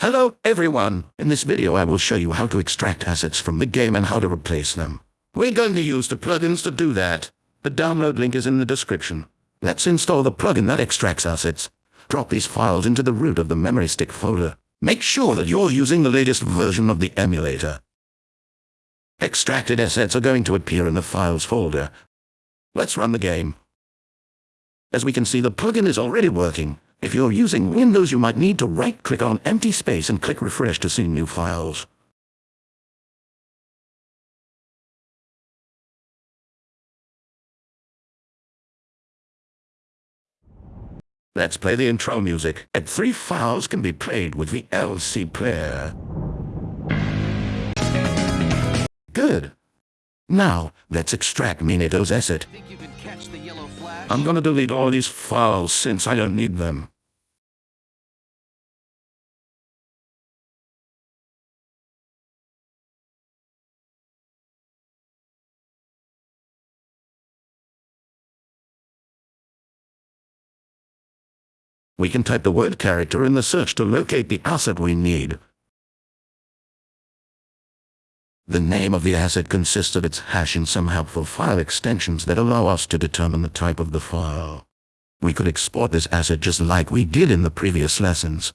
Hello everyone! In this video I will show you how to extract assets from the game and how to replace them. We're going to use the plugins to do that. The download link is in the description. Let's install the plugin that extracts assets. Drop these files into the root of the memory stick folder. Make sure that you're using the latest version of the emulator. Extracted assets are going to appear in the files folder. Let's run the game. As we can see the plugin is already working. If you're using Windows you might need to right-click on empty space and click refresh to see new files. Let's play the intro music, and three files can be played with the VLC player. Good. Now, let's extract Minato's asset. I'm gonna delete all these files since I don't need them. We can type the word character in the search to locate the asset we need. The name of the asset consists of its hash and some helpful file extensions that allow us to determine the type of the file. We could export this asset just like we did in the previous lessons.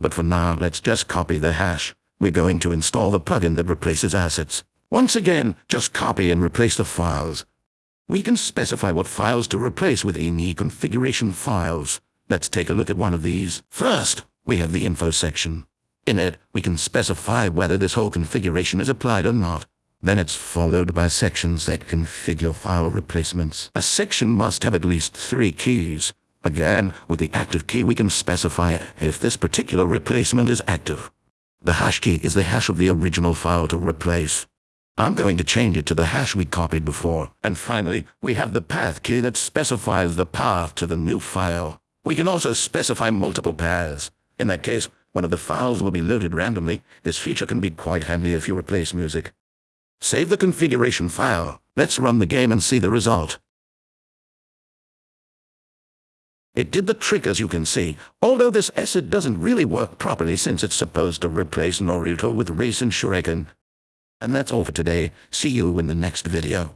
But for now, let's just copy the hash. We're going to install the plugin that replaces assets. Once again, just copy and replace the files. We can specify what files to replace with any configuration files. Let's take a look at one of these. First, we have the info section. In it, we can specify whether this whole configuration is applied or not. Then it's followed by sections that configure file replacements. A section must have at least three keys. Again, with the active key we can specify if this particular replacement is active. The hash key is the hash of the original file to replace. I'm going to change it to the hash we copied before. And finally, we have the path key that specifies the path to the new file. We can also specify multiple paths. In that case, one of the files will be loaded randomly. This feature can be quite handy if you replace music. Save the configuration file. Let's run the game and see the result. It did the trick as you can see, although this asset doesn't really work properly since it's supposed to replace Naruto with Rasen Shuriken. And that's all for today. See you in the next video.